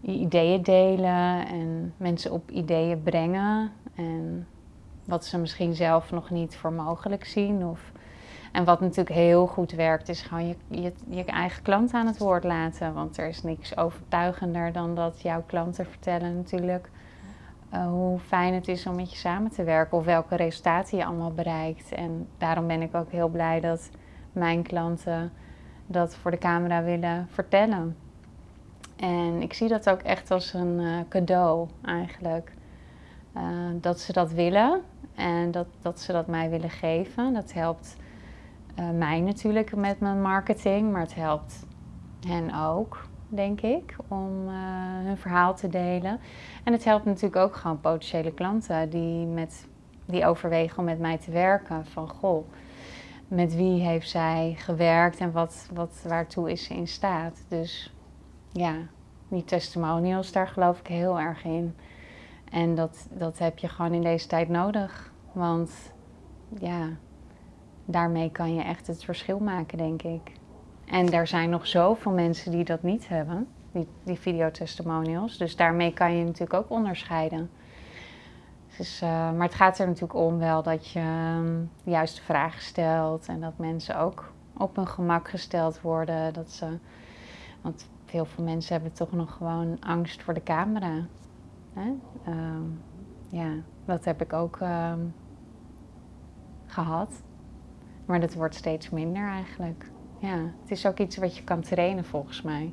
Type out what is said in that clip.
ideeën delen en mensen op ideeën brengen. En wat ze misschien zelf nog niet voor mogelijk zien. Of, en wat natuurlijk heel goed werkt, is gewoon je, je, je eigen klant aan het woord laten. Want er is niks overtuigender dan dat jouw klanten vertellen natuurlijk uh, hoe fijn het is om met je samen te werken of welke resultaten je allemaal bereikt. En daarom ben ik ook heel blij dat mijn klanten dat voor de camera willen vertellen. En ik zie dat ook echt als een uh, cadeau eigenlijk. Uh, dat ze dat willen en dat, dat ze dat mij willen geven. Dat helpt mij natuurlijk met mijn marketing, maar het helpt hen ook denk ik, om hun verhaal te delen. En het helpt natuurlijk ook gewoon potentiële klanten die, met, die overwegen om met mij te werken. Van goh, met wie heeft zij gewerkt en wat, wat, waartoe is ze in staat. Dus ja, die testimonials, daar geloof ik heel erg in. En dat, dat heb je gewoon in deze tijd nodig. Want ja, daarmee kan je echt het verschil maken, denk ik. En er zijn nog zoveel mensen die dat niet hebben, die, die videotestimonials. Dus daarmee kan je natuurlijk ook onderscheiden. Dus, uh, maar het gaat er natuurlijk om wel dat je um, de juiste vragen stelt en dat mensen ook op hun gemak gesteld worden. Dat ze, want heel veel mensen hebben toch nog gewoon angst voor de camera. Hè? Um, ja, dat heb ik ook um, gehad. Maar dat wordt steeds minder eigenlijk. Ja, het is ook iets wat je kan trainen volgens mij.